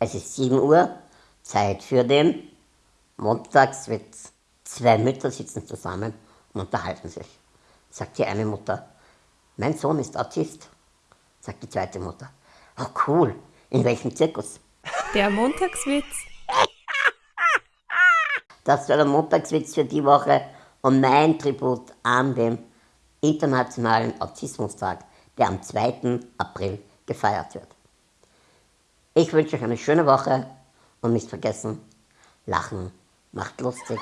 Es ist 7 Uhr, Zeit für den Montagswitz. Zwei Mütter sitzen zusammen und unterhalten sich. Sagt die eine Mutter, mein Sohn ist Autist. Sagt die zweite Mutter, oh cool, in welchem Zirkus? Der Montagswitz. Das war der Montagswitz für die Woche und mein Tribut an den Internationalen Autismustag, der am 2. April gefeiert wird. Ich wünsche euch eine schöne Woche und nicht vergessen, Lachen macht lustig.